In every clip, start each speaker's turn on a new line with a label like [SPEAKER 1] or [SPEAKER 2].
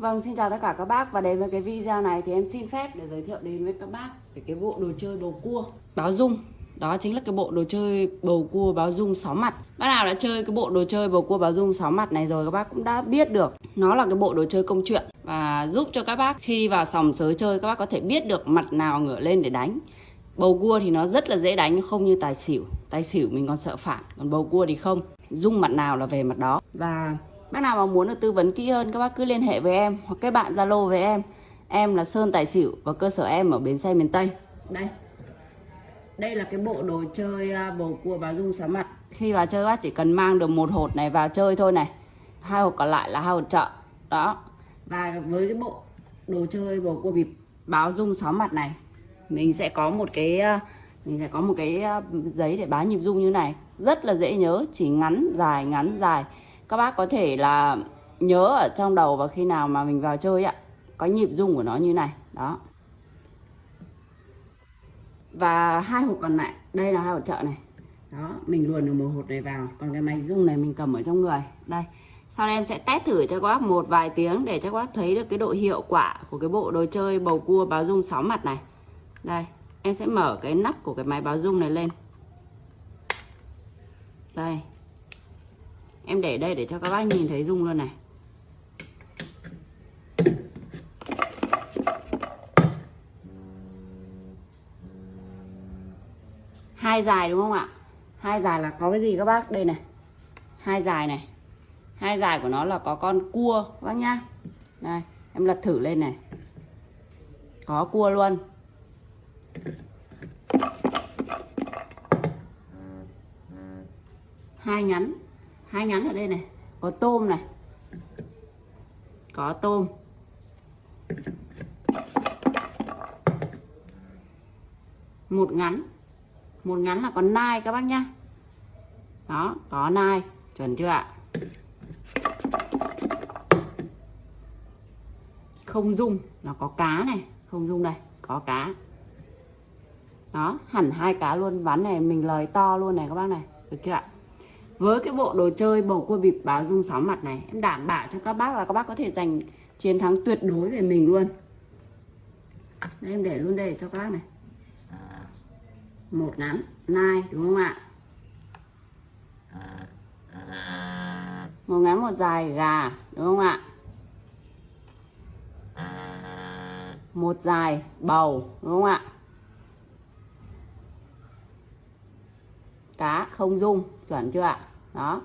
[SPEAKER 1] Vâng, xin chào tất cả các bác và đến với cái video này thì em xin phép để giới thiệu đến với các bác về cái bộ đồ chơi bầu cua báo dung. Đó chính là cái bộ đồ chơi bầu cua báo dung 6 mặt. Bác nào đã chơi cái bộ đồ chơi bầu cua báo dung 6 mặt này rồi các bác cũng đã biết được. Nó là cái bộ đồ chơi công chuyện và giúp cho các bác khi vào sòng sới chơi các bác có thể biết được mặt nào ngửa lên để đánh. Bầu cua thì nó rất là dễ đánh không như tài xỉu. Tài xỉu mình còn sợ phản, còn bầu cua thì không. Dung mặt nào là về mặt đó. Và Bác nào mà muốn được tư vấn kỹ hơn các bác cứ liên hệ với em hoặc kết bạn Zalo với em. Em là Sơn Tài Xỉu và cơ sở em ở bến xe miền Tây. Đây. Đây là cái bộ đồ chơi à, bầu cua báo dung sáu mặt. Khi vào chơi bác chỉ cần mang được một hột này vào chơi thôi này. Hai hột còn lại là hai hột chợ. Đó. Và với cái bộ đồ chơi bầu cua bịp báo dung sáu mặt này mình sẽ có một cái à, mình sẽ có một cái à, giấy để báo nhịp dung như này rất là dễ nhớ chỉ ngắn dài ngắn dài các bác có thể là nhớ ở trong đầu và khi nào mà mình vào chơi ạ có nhịp rung của nó như này, đó. Và hai hộp còn lại, đây là hai hộp chợ này. Đó, mình luồn được một hộp này vào, còn cái máy rung này mình cầm ở trong người. Đây, sau đây em sẽ test thử cho các bác một vài tiếng để cho các bác thấy được cái độ hiệu quả của cái bộ đồ chơi bầu cua báo rung 6 mặt này. Đây, em sẽ mở cái nắp của cái máy báo rung này lên. Đây em để đây để cho các bác nhìn thấy rung luôn này. Hai dài đúng không ạ? Hai dài là có cái gì các bác? Đây này. Hai dài này. Hai dài của nó là có con cua, các bác nhá. Đây, em lật thử lên này. Có cua luôn. Hai nhắn hai ngắn ở đây này, có tôm này. Có tôm. Một ngắn một ngắn là con nai các bác nhá. Đó, có nai, chuẩn chưa ạ? Không dung là có cá này. Không dung đây, có cá. Đó, hẳn hai cá luôn. Ván này mình lời to luôn này các bác này. Được chưa ạ? Với cái bộ đồ chơi bầu cua bịp báo dung sáu mặt này, em đảm bảo cho các bác là các bác có thể giành chiến thắng tuyệt đối về mình luôn. Đây, em để luôn đây cho các bác này. Một ngắn, nai, đúng không ạ? Một ngắn, một dài, gà, đúng không ạ? Một dài, bầu, đúng không ạ? Cá, không dung, chuẩn chưa ạ? Đó.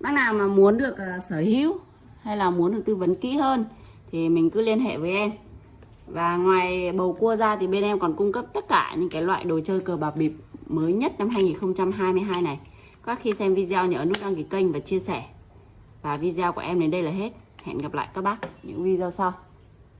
[SPEAKER 1] Bác nào mà muốn được uh, sở hữu hay là muốn được tư vấn kỹ hơn thì mình cứ liên hệ với em. Và ngoài bầu cua ra thì bên em còn cung cấp tất cả những cái loại đồ chơi cờ bạc bịp mới nhất năm 2022 này. Các khi xem video nhớ nút đăng ký kênh và chia sẻ. Và video của em đến đây là hết. Hẹn gặp lại các bác những video sau.